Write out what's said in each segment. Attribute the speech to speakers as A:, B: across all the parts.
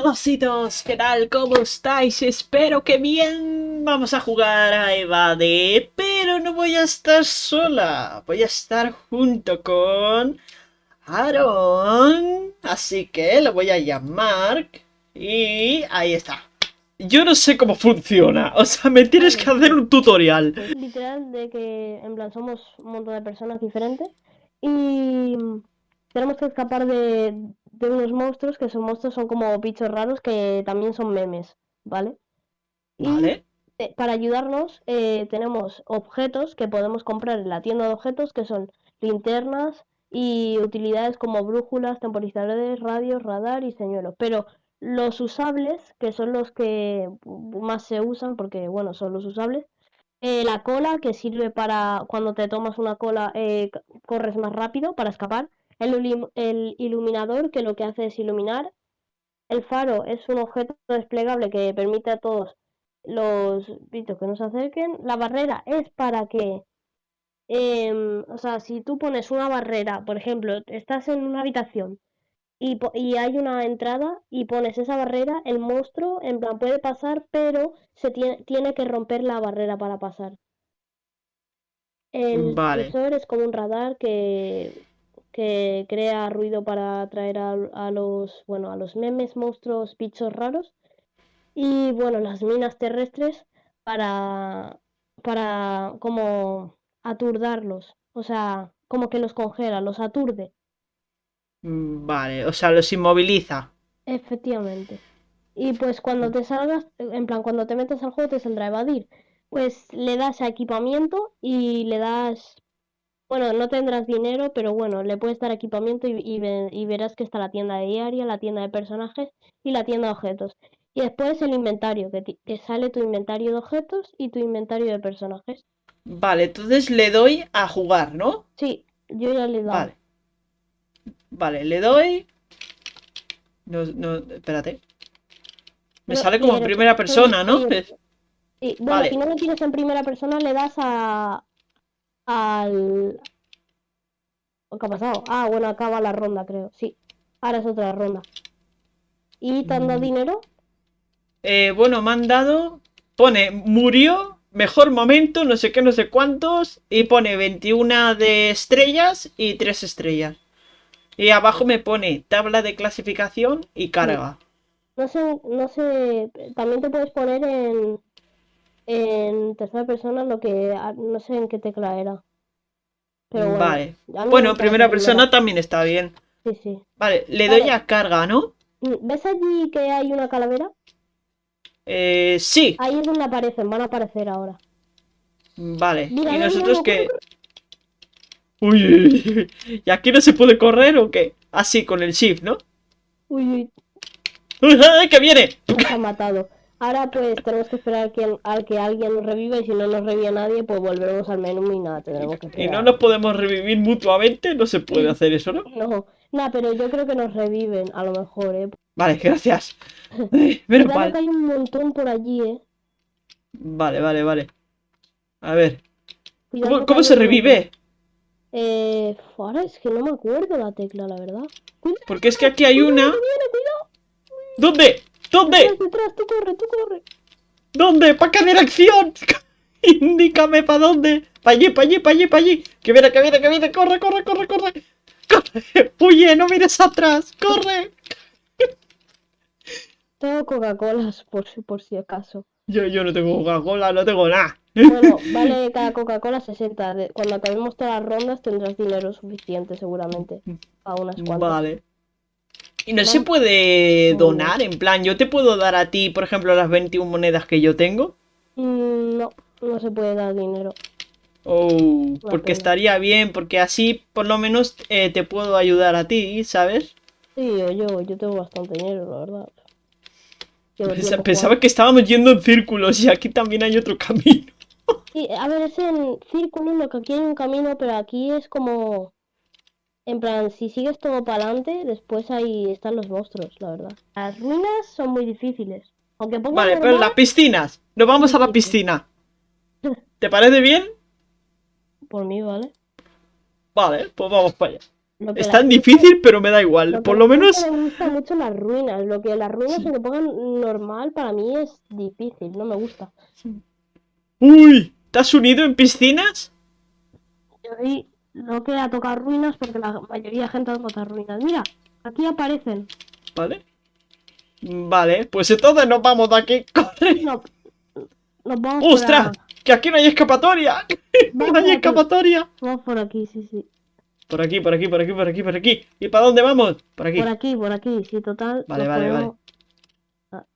A: Holositos, ¿qué tal? ¿Cómo estáis? Espero que bien. Vamos a jugar a Evade, pero no voy a estar sola. Voy a estar junto con Aaron. Así que lo voy a llamar. Y ahí está. Yo no sé cómo funciona. O sea, me tienes que hacer un tutorial.
B: Literal de que en plan somos un montón de personas diferentes y tenemos que escapar de, de unos monstruos que son monstruos, son como bichos raros que también son memes, ¿vale?
A: Vale.
B: Y para ayudarnos eh, tenemos objetos que podemos comprar en la tienda de objetos que son linternas y utilidades como brújulas, temporizadores, radios, radar y señuelos. Pero los usables, que son los que más se usan, porque bueno, son los usables, eh, la cola, que sirve para cuando te tomas una cola, eh, corres más rápido para escapar el, iluminador que lo que hace es iluminar. El faro es un objeto desplegable que permite a todos los bichos que nos acerquen. La barrera es para que, em, o sea, si tú pones una barrera, por ejemplo, estás en una habitación y, y, hay una entrada y pones esa barrera, el monstruo en plan puede pasar, pero se tiene, tiene que romper la barrera para pasar. El
A: vale.
B: es como un radar que que crea ruido para atraer a, los, bueno, a los memes, monstruos, bichos raros. Y bueno, las minas terrestres para, para como aturdarlos. O sea, como que los congela, los aturde.
A: Mm, vale, o sea, los inmoviliza.
B: Efectivamente. Y pues cuando te salgas, en plan, cuando te metes al juego te saldrá evadir. Pues le das a equipamiento y le das bueno, no tendrás dinero, pero bueno, le puedes dar equipamiento y, verás que está la tienda de diaria, la tienda de personajes y la tienda de objetos. Y después el inventario, que, te sale tu inventario de objetos y tu inventario de personajes.
A: Vale, entonces le doy a jugar, ¿no?
B: Sí, yo ya le doy.
A: Vale. Vale, le doy. No, no, espérate. Me sale como en primera persona, ¿no?
B: Sí, bueno, si no lo tienes en primera persona, le das a, al... ¿Qué ha pasado? Ah, bueno, acaba la ronda, creo. Sí, ahora es otra ronda. ¿Y te han dado mm. dinero?
A: Eh, bueno, me han dado... Pone, murió, mejor momento, no sé qué, no sé cuántos. Y pone 21 de estrellas y 3 estrellas. Y abajo me pone tabla de clasificación y carga.
B: No sé, no sé, también te puedes poner en, en tercera persona lo que ah, no sé en qué tecla era.
A: Pero vale. Bueno, primera persona también está bien.
B: Sí, sí.
A: Vale, le doy a carga, ¿no?
B: Mm, ¿Ves allí que hay una calavera?
A: Eh, sí.
B: Ahí es donde aparecen, van a aparecer ahora.
A: Vale, y nosotros que... Uy, ¿y aquí no se puede correr o qué? Así, con el shift, ¿no?
B: Uy,
A: uy. ¡Que viene!
B: Nos ha matado. Ahora pues tenemos que esperar que, al que alguien nos reviva y si no nos revive nadie pues volveremos al menú y nada, tendremos que esperar.
A: ¿Y no nos podemos revivir mutuamente? No se puede hacer eso, ¿no?
B: No, nada, pero yo creo que nos reviven, a lo mejor, ¿eh?
A: Vale, gracias.
B: Pero vale. que hay un montón por allí, ¿eh?
A: Vale, vale, vale. A ver. ¿Cómo, se revive?
B: Eh, ahora es que no me acuerdo la tecla, la verdad.
A: Porque es que aquí hay una... ¿Dónde? ¿Dónde?
B: Detrás, tú corre, tú corre.
A: ¿Dónde? ¿Para qué dirección? Indícame para dónde. Para allí, para allí, para allí, para allí. Que viene, que viene, que viene. Corre, corre, corre, corre. Corre. Huye, no mires atrás. Corre.
B: Tengo Coca-Colas por si, por si acaso.
A: Yo, yo no tengo Coca-Cola, no tengo nada.
B: Bueno, vale cada Coca-Cola 60. Cuando acabemos todas las rondas tendrás dinero suficiente seguramente. A unas cuantas.
A: Vale. Y no, se puede donar, en plan, yo te puedo dar a ti, por ejemplo, las 21 monedas que yo tengo.
B: Mm, no, no se puede dar dinero.
A: Oh, porque estaría bien, porque así por lo menos eh, te puedo ayudar a ti, ¿sabes?
B: Sí, yo, yo tengo bastante dinero, la
A: verdad. Pensaba, que estábamos yendo en círculos y aquí también hay otro camino.
B: Sí, a ver, es en círculos, lo que aquí hay un camino, pero aquí es como en plan, si sigues todo para adelante, después ahí están los monstruos, la verdad. Las ruinas son muy difíciles. Aunque
A: vale, pero las piscinas. Nos vamos a la piscina. ¿Te parece bien?
B: Por mí, vale.
A: Vale, pues vamos para allá. Es tan difícil, pero me da igual.
B: lo
A: Por lo menos.
B: gente le gusta mucho las ruinas. Lo que las ruinas
A: Sí.
B: se pongan normal para mí es difícil, no me gusta.
A: ¡Uy! ¿Te has unido en piscinas?
B: Yo sí, no queda tocar ruinas porque la mayoría de gente toca ruinas. Mira, aquí aparecen.
A: Vale. Vale, pues entonces nos vamos de aquí. ¡Corre!
B: No, nos vamos
A: ¡Ostras! ¡Que aquí no hay escapatoria! ¡No hay
B: aquí.
A: escapatoria!
B: Vamos por aquí, sí, sí.
A: Por aquí, por aquí, por aquí, por aquí, por aquí. ¿Y para dónde vamos? Por aquí.
B: Por aquí, por aquí, sí, total.
A: Vale, vale, vale.
B: podemos-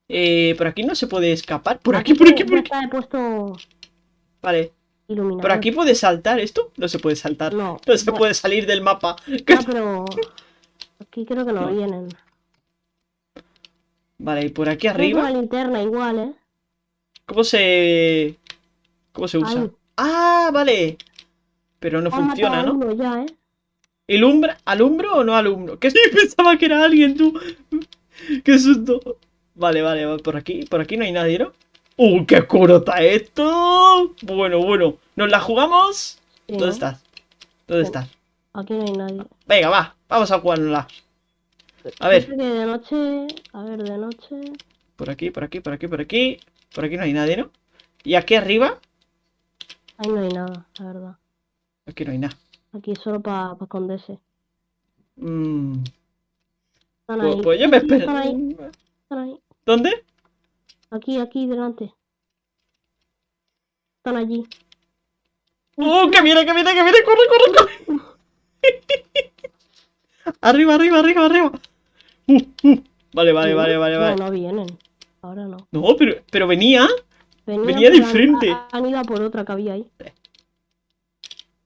A: Eh, por aquí no se puede escapar. Por aquí, por aquí, por aquí.
B: he puesto
A: Vale.
B: Iluminador.
A: ¿Por aquí puede saltar esto? No se puede saltar.
B: No,
A: No se
B: bueno,
A: puede salir del mapa.
B: pero aquí creo que no
A: No.
B: vienen.
A: Vale, y por aquí arriba.
B: una linterna igual, ¿eh?
A: ¿Cómo se. ¿Cómo se usa?
B: Ahí.
A: Ah, vale. Pero no
B: Han
A: funciona, ¿no?
B: uno ya, ¿eh?
A: ¿Ilumbra? ¿Alumbro o no alumbro? Que sí, pensaba que era alguien, tú. Qué susto. Vale, vale, va por aquí. Por aquí no hay nadie, ¿no? ¡Uh, qué oscuro está esto! Bueno, bueno. ¿Nos la jugamos?
B: Sí,
A: ¿Dónde estás? ¿Dónde estás?
B: Aquí no hay nadie.
A: Venga, va. Vamos a jugárnosla. A ver.
B: De noche. A ver, de noche.
A: Por aquí, por aquí, por aquí, por aquí. Por aquí no hay nadie, ¿no? ¿Y aquí arriba?
B: Ahí no hay nada, la verdad.
A: Aquí no hay nada.
B: Aquí solo para esconderse.
A: Mm,
B: Están
A: pues, pues yo me espero. ¿Dónde?
B: Aquí, aquí, delante. Están allí.
A: ¡Oh, que viene, que viene, que viene! ¡Corre, corre, corre! arriba, arriba, arriba, arriba. Uh, uh. Vale, vale, vale, vale,
B: No,
A: vale.
B: no vienen. Ahora no.
A: No, pero, pero venía. Venía de frente.
B: Han, han ido a por otra que había ahí.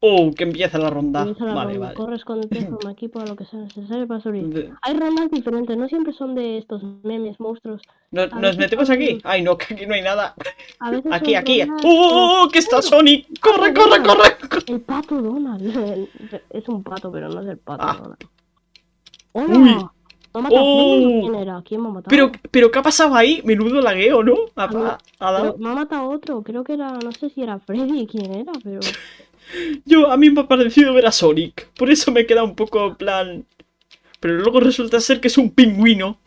A: Oh, que empieza la ronda.
B: Empieza la
A: Vale,
B: ronda.
A: vale.
B: Corre, escóndete, forma equipo, lo que sea necesario para.
A: De-
B: Hay rondas diferentes, no siempre son de estos memes, monstruos.
A: ¿Nos,
B: A
A: metemos aquí? Ay, no, que aquí no hay nada.
B: A veces
A: Aquí, aquí.
B: rondas,
A: ¡Oh! ¡Que está Sonic! ¡Corre, corre, corre!
B: El pato Donald. Es un pato, pero no es el pato
A: Ah.
B: Donald. ¡Hola!
A: Uy.
B: ¿Me ha matado
A: Oh.
B: ¿Quién era? ¿Quién me ha matado?
A: Pero, pero, ¿qué ha pasado ahí? Menudo lagueo, ¿no? Ha,
B: A mí-
A: ha- ha dado.
B: Pero me ha matado otro, creo que era, no sé si era Freddy, quién era, pero...
A: Yo, a mí me ha parecido ver a Sonic. Por eso me queda un poco en plan. Pero luego resulta ser que es un pingüino.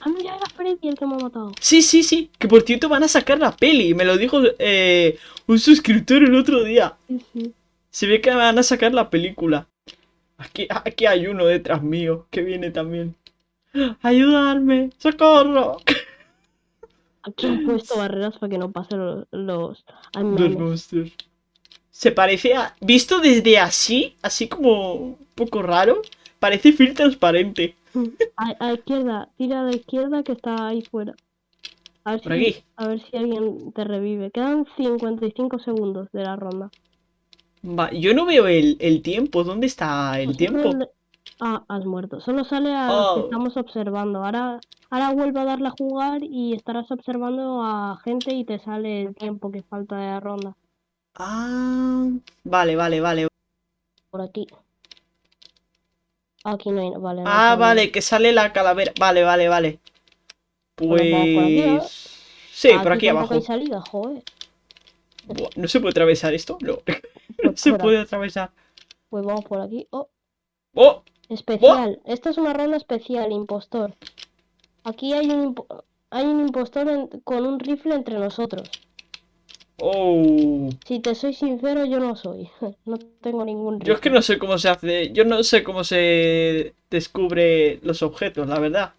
B: Ah, mira, era Freddy el que me ha matado.
A: Sí, sí, sí. Que por cierto van a sacar la peli. Me lo dijo eh, un suscriptor el otro día.
B: Sí, sí.
A: Se ve que van a sacar la película. Aquí, aquí hay uno detrás mío que viene también. ¡Ayudarme! ¡Socorro!
B: Aquí han puesto barreras para que no pasen los... los...
A: Los
B: memes.
A: Se parece a. Visto desde así, así como un poco raro, parece film transparente.
B: A, a izquierda, tira a la izquierda que está ahí fuera. A ver,
A: Por
B: si,
A: aquí.
B: a ver si alguien te revive. Quedan 55 segundos de la ronda.
A: Va, yo no veo el, el tiempo. ¿Dónde está el
B: Pues
A: tiempo?
B: Ah, has muerto. Solo sale a los que
A: Oh.
B: estamos observando. Ahora, ahora vuelvo a darle a jugar y estarás observando a gente y te sale el tiempo que falta de la ronda.
A: Ah, vale, vale, vale.
B: Por aquí. Aquí no hay. Vale. no
A: Ah,
B: hay
A: vale, que sale la calavera. Vale, vale, vale.
B: Bueno, vamos por aquí.
A: Pues. Sí, por aquí abajo.
B: hay salida, joder.
A: Buah, ¿No se puede atravesar esto? No. No
B: Pues
A: se puede atravesar.
B: Pues vamos por aquí. Oh,
A: ¡Oh!
B: especial. Esta es una ronda especial, impostor. Aquí hay un, hay un impostor en- con un rifle entre nosotros.
A: ¡Oh!
B: Si te soy sincero, yo no soy. No tengo ningún.
A: Yo es que no sé cómo se hace. Yo no sé cómo se descubre los objetos, la verdad.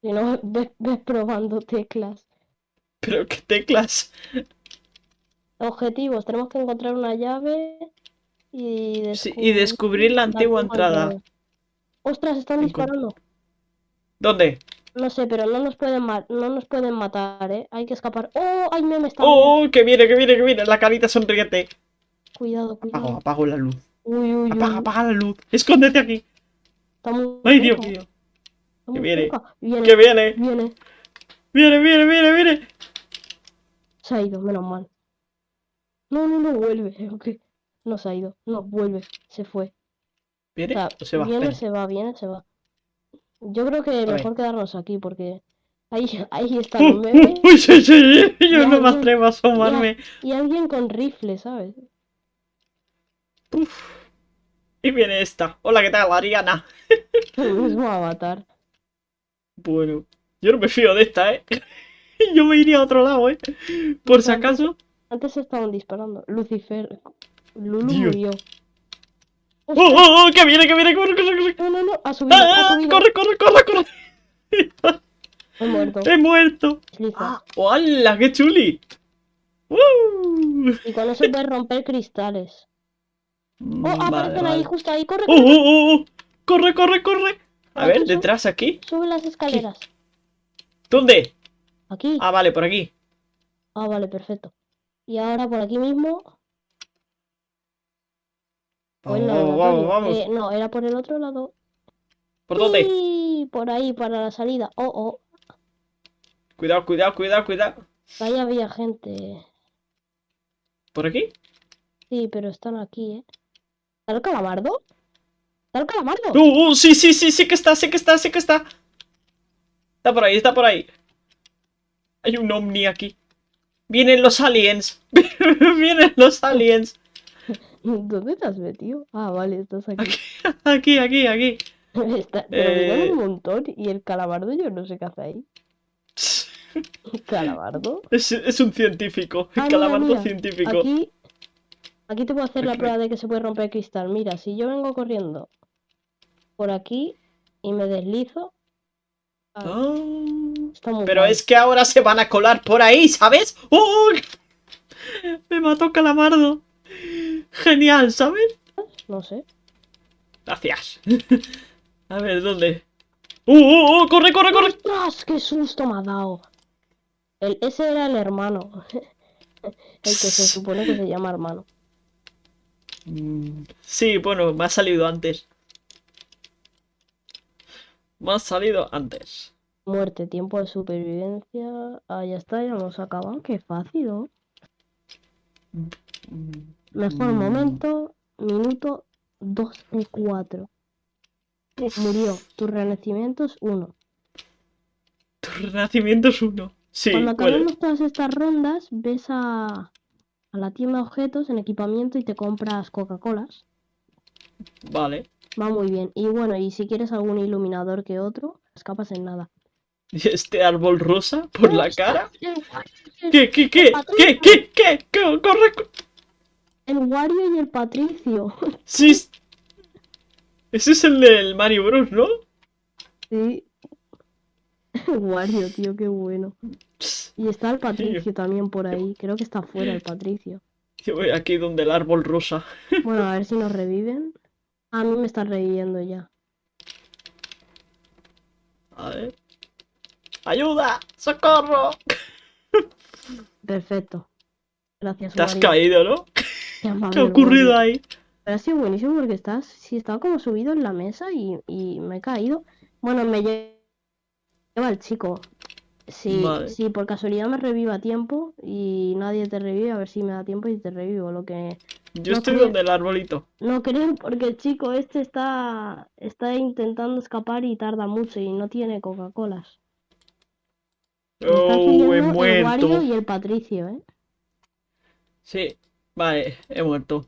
B: Si no, ves, ves probando teclas.
A: Pero qué teclas.
B: Objetivos, tenemos que encontrar una llave y,
A: Sí, y descubrir la antigua entrada.
B: llave. Ostras, están disparando.
A: ¿Dónde?
B: No sé, pero no nos pueden ma- no nos pueden matar, ¿eh? Hay que escapar. ¡Oh! ¡Ay, me está!
A: ¡Oh! ¡Que viene, que viene, que viene! La carita sonriente.
B: Cuidado,
A: Apago,
B: cuidado.
A: apago la luz.
B: Uy, uy, uy.
A: Apaga, apaga la luz. Escóndete aquí.
B: Está muy
A: ¡Ay, Dios mío!
B: muy
A: viene.
B: Viene,
A: ¡Que viene!
B: viene.
A: ¡Viene, viene, viene, viene!
B: Se ha ido, menos mal. No, no, no, vuelve. ok. No se ha ido. No, vuelve. Se fue. O
A: ¿Viene
B: sea,
A: o se va?
B: viene,
A: Espera.
B: se va, viene, se va. Yo creo que mejor quedarnos aquí porque ahí, ahí está
A: ¡Uh,
B: el meme
A: uh, uy, sí, sí! Yo no me atrevo a asomarme.
B: y alguien con rifle, ¿sabes?
A: Uf. Y viene esta. Hola, ¿qué tal, Ariana?
B: El mismo avatar.
A: Bueno, yo no me fío de esta, ¿eh? Yo me iría a otro lado, ¿eh? Por si acaso.
B: Antes estaban disparando. Lucifer. Lulu
A: Dios.
B: murió.
A: ¡Oh, oh, oh! ¡Que viene, que viene! ¡Corre, corre, corre!
B: No, no, no. Ha subido.
A: ¡Ah,
B: ha
A: ah!
B: subido.
A: ¡Corre, corre, corre, corre!
B: He muerto.
A: ¡He muerto!
B: Desliza.
A: ¡Hola, qué chuli! ¡Uh!
B: Y con eso puedes romper cristales. Oh,
A: Vale,
B: aparecen
A: vale.
B: ahí, justo ahí. Corre,
A: ¡Oh,
B: corre.
A: oh, oh, oh! ¡Corre, corre, corre! A ver,
B: sube-
A: detrás, aquí.
B: Sube las escaleras.
A: ¿Dónde?
B: Aquí.
A: Ah, vale, por aquí.
B: Ah, vale, perfecto. Y ahora por aquí mismo. En
A: Vamos,
B: el
A: vamos.
B: Eh, no, era por el otro lado.
A: ¿Por dónde?
B: Sí, por ahí, para la salida. Oh, oh.
A: Cuidado, cuidado, cuidado, cuidado.
B: Ahí había gente.
A: ¿Por aquí?
B: Sí, pero están aquí, ¿eh? ¿Está el calamardo? ¿Está el calamardo?
A: ¡Uh, uh! Sí, sí, sí, sí que está, sí que está, sí que está. Está por ahí, está por ahí. Hay un ovni aquí. Vienen los aliens. Vienen los aliens.
B: ¿Dónde te has metido? Ah, vale, estás aquí.
A: Aquí, aquí, aquí.
B: Está, pero miran
A: Eh.
B: un montón y el calamardo yo no sé qué hace ahí. ¿Calamardo?
A: Es, es un científico.
B: Ah,
A: El
B: mira,
A: calamardo
B: mira,
A: científico.
B: Aquí, aquí te puedo hacer la prueba de que se puede romper el cristal. Mira, si yo vengo corriendo por aquí y me deslizo, ah,
A: Ah.
B: está muy
A: Pero es que ahora se van a colar por ahí, ¿sabes? ¡Oh! Me mató Calamardo. Genial, ¿sabes?
B: No sé.
A: Gracias. A ver, ¿dónde? ¡Uh, uh, uh! ¡Corre, corre, corre!
B: ¡Ostras! ¡Qué susto me ha dado! El, ese era el hermano. El que se supone que se llama hermano.
A: Mm, Sí, bueno, me ha salido antes. Me ha salido antes.
B: Muerte, tiempo de supervivencia. Ah, ya está, ya hemos acabado. Qué fácil, ¿no?
A: Mm,
B: Mejor
A: Mm.
B: momento, minuto 2 de 4.
A: uf,
B: Murió. Tu renacimiento es 1.
A: Tu renacimiento es uno. Sí,
B: Cuando acabemos todas estas rondas, ves a, a la tienda de objetos en equipamiento y te compras Coca-Colas.
A: vale.
B: Va muy bien. Y bueno, y si quieres algún iluminador que otro, escapas en nada.
A: ¿Y este árbol rosa por la cara? ¿Qué, qué, qué? ¿Qué, qué, qué? ¿Qué? ¡Corre!
B: El Wario y el Patricio.
A: Sí. es- Ese es el del Mario Bros, ¿no?
B: Sí. El Wario, tío, qué bueno. Y está el Patricio también por ahí. Creo que está fuera el Patricio.
A: Yo voy aquí donde el árbol rosa.
B: Bueno, a ver si nos reviven. A mí me están reviviendo ya.
A: A ver. ¡Ayuda! ¡Socorro!
B: Perfecto. Gracias,
A: Te has caído, ¿no?
B: Qué amable
A: ¿Qué ha ocurrido ahí?
B: Pero ha sido buenísimo porque estás, sí, estaba como subido en la mesa y, y me he caído. Bueno, me lle- lleva el chico. Si,
A: Vale.
B: si por casualidad me reviva a tiempo y nadie te revive, a ver si me da tiempo y te revivo. Lo que
A: Yo
B: No
A: estoy
B: creo-
A: donde el arbolito.
B: no creo porque el chico este está, está intentando escapar y tarda mucho y no tiene Coca-Colas. Está
A: Oh, he
B: siguiendo el Wario
A: muerto.
B: y el Patricio, ¿eh?
A: Sí, vale, he muerto.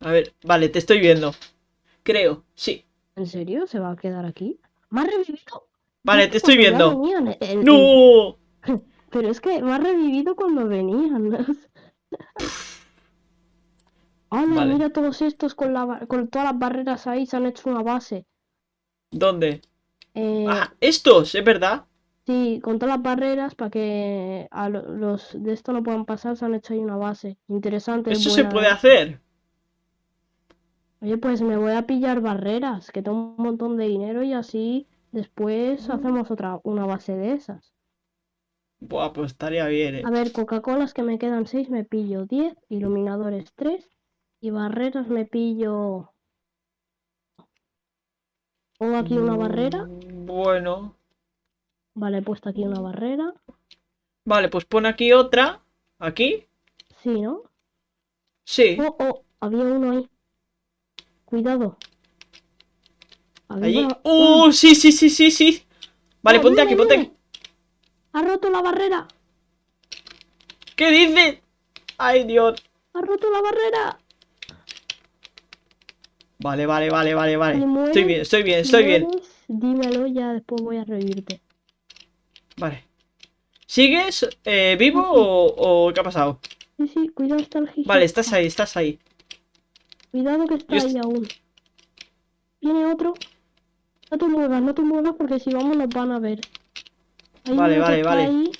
A: A ver, vale, te estoy viendo. Creo, sí.
B: ¿En serio? ¿Se va a quedar aquí? ¿Me ha revivido?
A: Vale, te estoy viendo.
B: venían, el- el-
A: ¡No!
B: Pero es que me ha revivido cuando venían. Hola,
A: Vale.
B: mira todos estos con, la, con todas las barreras ahí, se han hecho una base.
A: ¿Dónde?
B: Eh,
A: Ah, estos, es verdad.
B: Sí, con todas las barreras para que a lo- los de esto no puedan pasar, se han hecho ahí una base. Interesante, es
A: Eso se puede
B: ¿eh?
A: hacer.
B: Oye, pues me voy a pillar barreras, que tengo un montón de dinero y así después
A: Mm.
B: hacemos otra, una base de esas.
A: Buah, pues estaría bien, eh.
B: A ver, Coca-Colas que me quedan 6, me pillo 10, iluminadores 3 y barreras me pillo... Pongo aquí una barrera,
A: Mm, Bueno.
B: Vale, he puesto aquí una barrera,
A: Vale, pues pon aquí otra. ¿Aquí?
B: sí, ¿no?
A: Sí.
B: Oh, oh, había uno ahí. Cuidado.
A: Allí. ¡Uh!
B: un-
A: Sí, sí, sí, sí, sí. Vale,
B: ¡Oh,
A: ponte aquí, ponte aquí.
B: ¡Ha roto la barrera!
A: ¿Qué dices? Ay, Dios.
B: ¡Ha roto la barrera!
A: Vale, vale, vale, vale, vale. Estoy bien, estoy bien, estoy bien.
B: Dímelo, ya después voy a revivirte.
A: Vale. ¿Sigues eh, vivo o, o qué ha pasado?
B: Sí, sí, cuidado, está el Gijón.
A: Vale, estás ahí, estás ahí.
B: Cuidado que está
A: Yo
B: ahí aún. Viene otro. No te muevas, no te muevas porque si vamos nos van a ver. Hay
A: Vale, vale, vale.
B: ahí.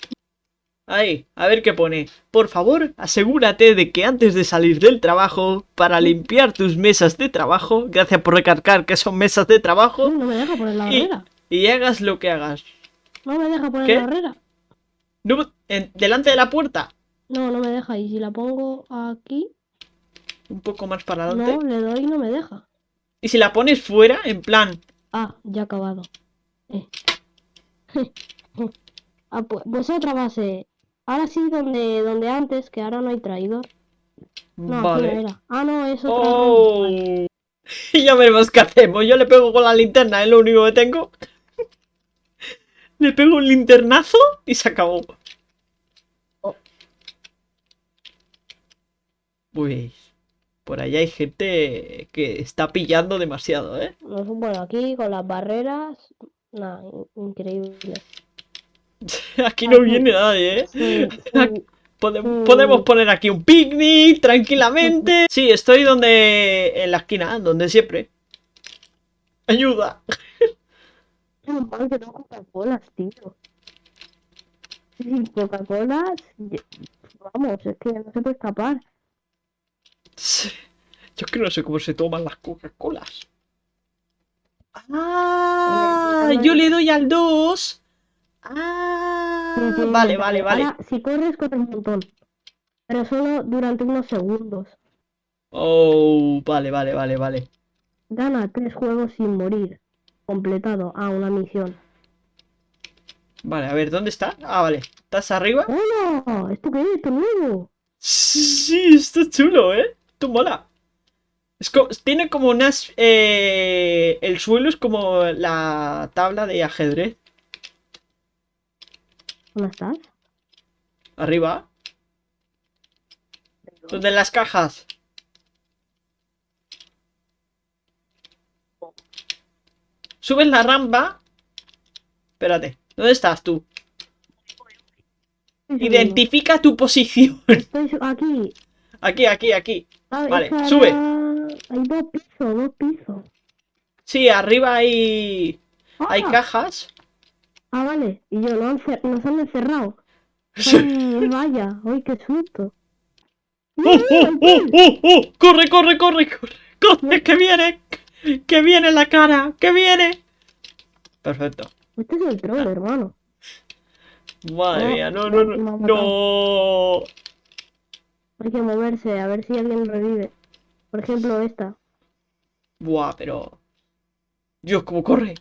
A: Ahí, a ver qué pone. Por favor, asegúrate de que antes de salir del trabajo, para limpiar tus mesas de trabajo, gracias por recargar que son mesas de trabajo,
B: no me deja poner la
A: Y-
B: barrera.
A: y hagas lo que hagas.
B: No me deja poner
A: ¿Qué?
B: la barrera.
A: No, en- delante de la puerta.
B: No, no me deja. Y si la pongo aquí,
A: Un poco más para adelante.
B: no, le doy y no me deja.
A: Y si la pones fuera, en plan.
B: Ah, ya acabado. Eh. ah, pues, pues otra base. Ahora sí, donde, donde antes, que ahora no hay traidor. No, aquí no
A: vale.
B: era. Ah, no, es otra
A: Oh.
B: Vale.
A: Y ya veremos qué hacemos. Yo le pego con la linterna, es lo único que tengo. Le pego un linternazo y se acabó.
B: Oh.
A: Pues. Por allá hay gente que está pillando demasiado, ¿eh?
B: No, bueno, aquí con las barreras. Nada, in- increíble.
A: Aquí no
B: Aquí.
A: viene nadie, ¿eh?
B: Sí, sí, Mm.
A: Podemos poner aquí un picnic tranquilamente. Sí, estoy donde. En la esquina, donde siempre. Ayuda.
B: Menos mal que no Coca-Colas, tío. Sin Coca-Colas, yo- vamos, es que no se puede escapar.
A: Sí. Yo es que no sé cómo se toman las Coca-Colas. Ah,
B: Bueno,
A: yo le doy al 2. Ah,
B: Sí, sí,
A: vale, vale, vale.
B: Ahora, si corres, corres un montón. Pero solo durante unos segundos.
A: Oh, vale, vale, vale, vale.
B: Gana tres juegos sin morir. Completado. Ah, una misión.
A: Vale, a ver, ¿dónde está? Ah, vale. ¿Estás arriba?
B: ¡Hola! ¿Esto qué es? ¿Esto nuevo?
A: Sí, esto es chulo, ¿eh? Esto mola. Es co- tiene como unas... eh, el suelo es como la tabla de ajedrez.
B: ¿Dónde estás?
A: Arriba. Donde las cajas. Subes la rampa. Espérate. ¿Dónde estás tú? Identifica tu posición.
B: Estoy aquí.
A: Aquí, aquí, aquí.
B: Ah,
A: Vale, sube.
B: Hay dos pisos, dos pisos.
A: Sí, arriba hay... Hay
B: Ah,
A: cajas.
B: Ah, vale. Y yo, no nos han encerrado. Ay, vaya. Ay, qué susto.
A: ¡Oh, oh, oh, oh, oh! ¡Corre, corre, corre, corre! ¡Corre, que viene! ¡Que viene la cara! ¡Que viene! Perfecto.
B: Este es el troll, hermano.
A: Madre mía, no, no, no. No.
B: Hay que moverse, a ver si alguien revive. Por ejemplo, esta.
A: Buah, pero. Dios, ¿cómo corre?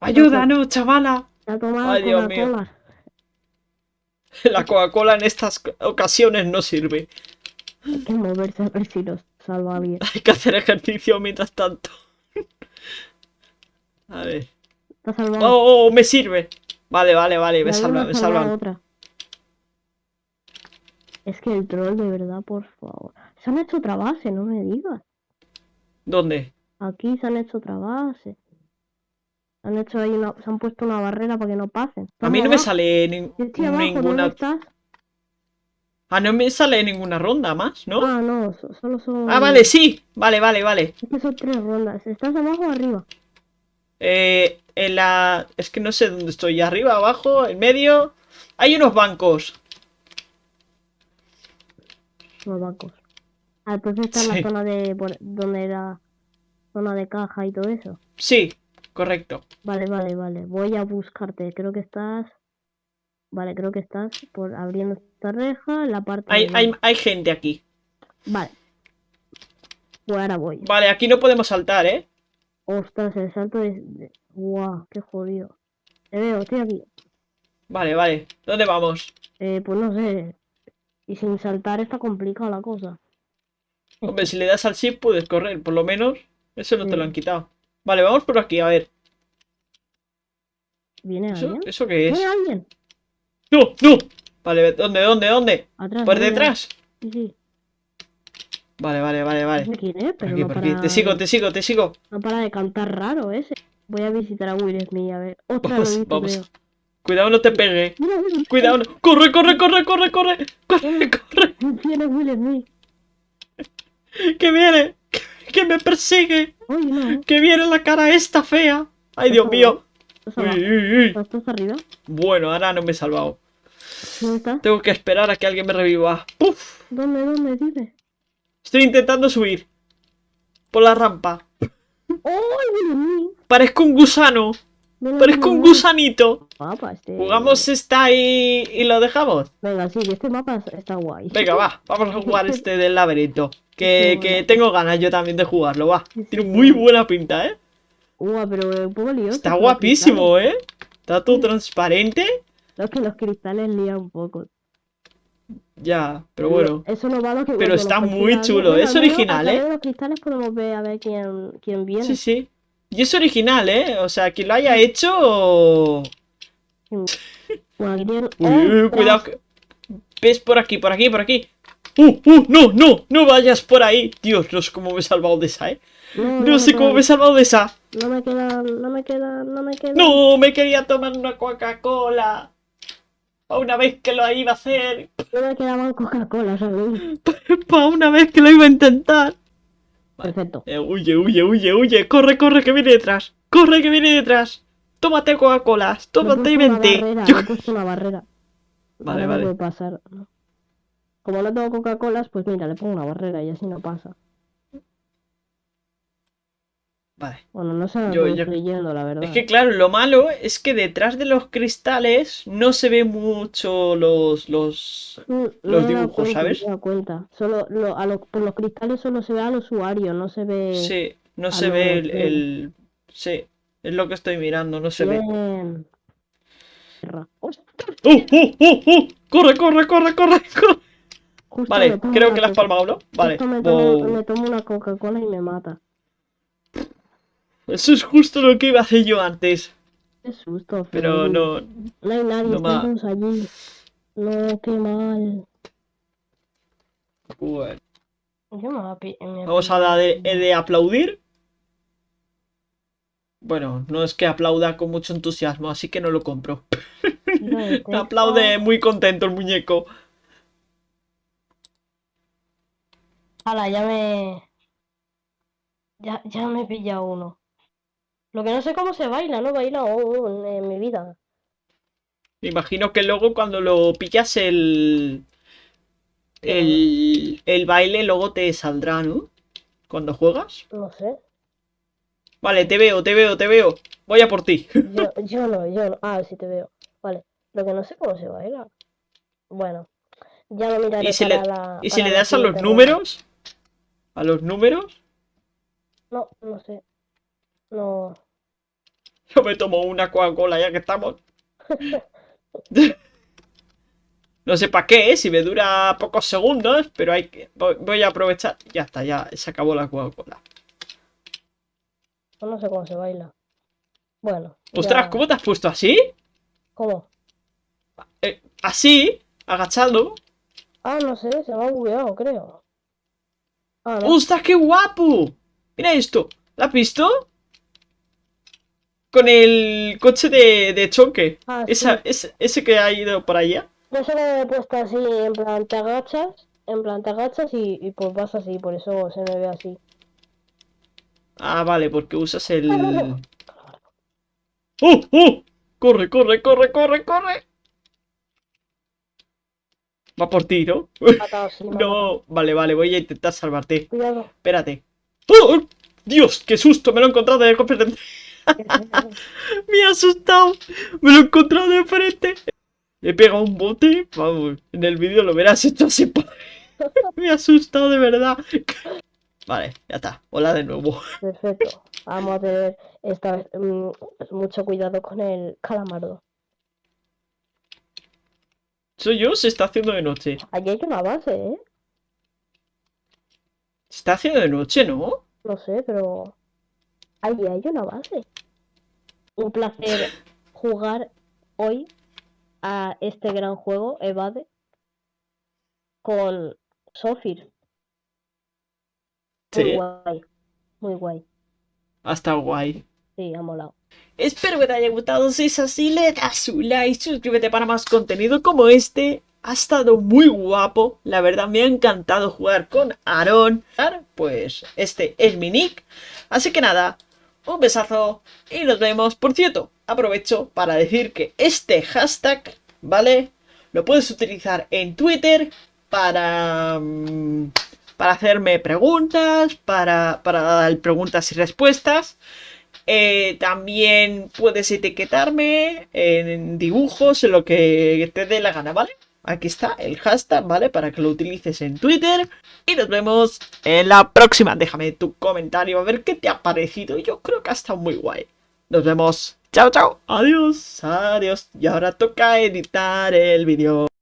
A: ¡Ayúdanos, chavala!
B: La tomada
A: Ay, Dios mío.
B: Coca-Cola.
A: La Coca-Cola en estas ocasiones no sirve.
B: Hay que moverse a ver si nos alguien.
A: Hay que hacer ejercicio mientras tanto. A ver.
B: Está salvado.
A: ¡Oh, oh! Me sirve. Vale, vale, vale. Me salva, me
B: salva. Es que el troll, de verdad, por favor. Se han hecho otra base, no me digas.
A: ¿Dónde?
B: Aquí se han hecho otra base. Se han hecho ahí una, se han puesto una barrera para que no pasen.
A: A mí no me sale
B: Yo estoy abajo, ¿dónde
A: ninguna.
B: estás?
A: Ah, no me sale ninguna ronda más, ¿no?
B: Ah, no, so- solo son.
A: Ah, vale, sí. Vale, vale, vale.
B: Es que son tres rondas. ¿Estás abajo o arriba?
A: Eh, en la... Es que no sé dónde estoy. ¿Arriba, abajo, en medio? Hay unos bancos.
B: Los bancos. Ah, entonces está en
A: Sí.
B: la zona de. donde era. Zona de caja y todo eso.
A: Sí, correcto.
B: Vale, vale, vale. Voy a buscarte. Creo que estás. Vale, creo que estás por abriendo esta reja la parte.
A: Hay, hay, hay gente aquí.
B: Vale. Pues ahora voy.
A: Vale, aquí no podemos saltar, ¿eh?
B: Ostras, el salto es. Guau, qué jodido. Te veo, estoy aquí.
A: Vale, vale. ¿Dónde vamos?
B: Eh, pues no sé. Y sin saltar está complicada la cosa.
A: Hombre, si le das al shift puedes correr, por lo menos. Eso no te lo han quitado. Vale, vamos por aquí, a ver.
B: ¿Viene
A: ¿Eso,
B: alguien?
A: ¿eso qué es?
B: ¿Viene alguien?
A: ¡No! ¡No! Vale, ¿dónde, dónde, dónde?
B: Atrás.
A: Por
B: mira.
A: detrás.
B: Sí, sí.
A: Vale, vale, vale, vale.
B: No sé quién es,
A: Por aquí,
B: no
A: por
B: para,
A: aquí. Te sigo, te sigo, te sigo.
B: no para de cantar raro ese. Voy a visitar a Will Smith, a ver. Otra
A: Vamos,
B: visto,
A: vamos.
B: creo.
A: Cuidado, no te pegue.
B: Mira.
A: Cuidado, no. corre, corre, corre, corre, corre. Corre, corre.
B: Viene Will Smith.
A: Que viene. Que- Que me persigue.
B: Oye, no.
A: Que viene la cara esta fea. Ay, Dios mío.
B: ¿Estás
A: Uy, uy.
B: ¿Estás arriba?
A: Bueno, ahora no me he salvado. Tengo que esperar a que alguien me reviva. ¡Puf!
B: ¿Dónde, dónde? Dime.
A: Estoy intentando subir. Por la rampa.
B: ¡Oh!
A: Parezco un gusano. Parezco un gusanito.
B: Mapa este.
A: ¿Jugamos esta y, y lo dejamos?
B: Venga, sí, este mapa es- está guay.
A: Venga, va. Vamos a jugar este del laberinto. Que,
B: Sí,
A: que tengo ganas yo también de jugarlo, va. Tiene muy buena pinta, ¿eh?
B: Ua, pero un poco lioso.
A: Está guapísimo, ¿eh? Está todo transparente.
B: que los cristales lían un poco.
A: Ya, pero bueno.
B: Eso no va lo que
A: Pero está muy chulo, es original, ¿eh?
B: los cristales podemos ver a ver quién, quién viene.
A: Sí, sí. Y es original, ¿eh? O sea, quien lo haya hecho... Uy, cuidado. ¿Ves por aquí, por aquí, por aquí? ¡Uh, uh! ¡No, no! ¡No vayas por ahí! Dios, no sé cómo me he salvado de esa, ¿eh?
B: No,
A: No sé cómo me he salvado de esa.
B: No me queda, no me queda, no me queda.
A: ¡No! Me quería tomar una Coca-Cola. Pa' una vez que lo iba a hacer.
B: No me quedaban Coca-Cola, ¿sabes?
A: Pa' una vez que lo iba a intentar. Vale.
B: Perfecto.
A: Eh, huye, huye, huye, huye. Corre, corre, que viene detrás. Corre, que viene detrás. Tómate
B: he
A: Tómate y vente.
B: barrera,
A: Yo-
B: he una barrera.
A: Vale,
B: Ahora no
A: vale.
B: puede pasar. Como no tengo Coca-Colas, pues mira, le pongo una barrera y así no pasa.
A: Vale.
B: Bueno, no sé lo
A: Yo- yo-
B: estoy yendo, la verdad.
A: Es que claro, lo malo es que detrás de los cristales no se ve mucho los, los...
B: Mm,
A: los dibujos,
B: cuenta,
A: ¿sabes?
B: dado cuenta. Solo lo- a lo- por los cristales solo se ve al usuario, no se ve.
A: Sí, no se ve el, el- Sí, es lo que estoy mirando, no se ve.
B: Bien.
A: ¡Uh, uh, uh, uh! ¡Corre, corre, corre, corre! corre!
B: justo
A: Vale, creo que la has palmado, ¿no? Vale.
B: justo me tomo,
A: Wow.
B: me tomo una Coca-Cola y me mata.
A: Eso es justo lo que iba a hacer yo antes.
B: Qué susto,
A: Pero no...
B: No hay nadie,
A: no
B: están
A: ma-
B: allí. No, qué mal.
A: Bueno.
B: Yo me api- me
A: Vamos a dar de, de aplaudir. Bueno, no es que aplauda con mucho entusiasmo, así que no lo compro.
B: a decir,
A: Aplaude
B: "Ah,
A: muy contento el muñeco.
B: Hala, ya me. Ya, ya me he pillado uno. Lo que no sé cómo se baila, no baila aún en mi vida.
A: Me imagino que luego cuando lo pillas el, el, el baile, luego te saldrá, ¿no? Cuando juegas.
B: No sé.
A: Vale, te veo, te veo, te veo. Voy a por ti.
B: Yo, yo no, yo no. Ah, sí te veo. Vale. Lo que no sé cómo se baila. Bueno. Ya lo miraré
A: ¿Y si
B: para
A: le,
B: la.
A: y si le das a los números? ¿A los números?
B: No, no sé. No.
A: Yo me tomo una Coca-Cola ya que estamos. No sé para qué, si me dura pocos segundos, pero hay que... voy- a aprovechar. Ya está, ya se acabó la Coca-Cola.
B: No sé cómo se baila. Bueno.
A: Ostras,
B: ya-
A: ¿cómo te has puesto así?
B: ¿Cómo?
A: Eh, así, agachado.
B: Ah, no sé, se me ha bugueado, creo. Ah, no.
A: ¡Ostras, qué guapo! Mira esto. ¿La has visto? Con el coche de, de choque.
B: Ah, sí.
A: Ese, ese que ha ido por allá.
B: Yo solo me he puesto así, en plan, te agachas, en plan, te agachas y, y pues vas así, por eso se me ve así.
A: Ah, vale, porque usas el... ¡Oh, oh! ¡Corre, corre, corre, corre, corre! Va por ti, ¿no?
B: Matado, sí.
A: No, vale, vale, voy a intentar salvarte.
B: Cuidado.
A: Espérate. ¡Oh! ¡Dios! ¡Qué susto! Me lo he encontrado de. Me he asustado. Me lo he encontrado de frente. Le he pegado un bote. Vamos, en el vídeo lo verás hecho así. Me he asustado de verdad. Vale, ya está. Hola de nuevo.
B: Perfecto. Vamos a tener esta vez mm, mucho cuidado con el calamardo.
A: Soy yo, se está haciendo de noche.
B: Allí hay una base, ¿eh?
A: Se está haciendo de noche, ¿no?
B: No sé, pero allí hay una base. Un placer jugar hoy a este gran juego, Evade, con Sofir. Muy
A: Sí.
B: guay. Muy guay.
A: Hasta guay.
B: Sí, ha molado.
A: Espero que te haya gustado. Si es así, le das un like, suscríbete para más contenido como este. Ha estado muy guapo. La verdad, me ha encantado jugar con Aaron. Pues este es mi nick. Así que nada, un besazo y nos vemos. Por cierto, aprovecho para decir que este hashtag, ¿vale? Lo puedes utilizar en Twitter para... mm, para hacerme preguntas, para, para dar preguntas y respuestas. Eh, también puedes etiquetarme en dibujos, en lo que te dé la gana, ¿vale? Aquí está el hashtag, ¿vale? Para que lo utilices en Twitter. Y nos vemos en la próxima. Déjame tu comentario a ver qué te ha parecido. Yo creo que ha estado muy guay. Nos vemos. Chao, chao. Adiós. Adiós. Y ahora toca editar el vídeo.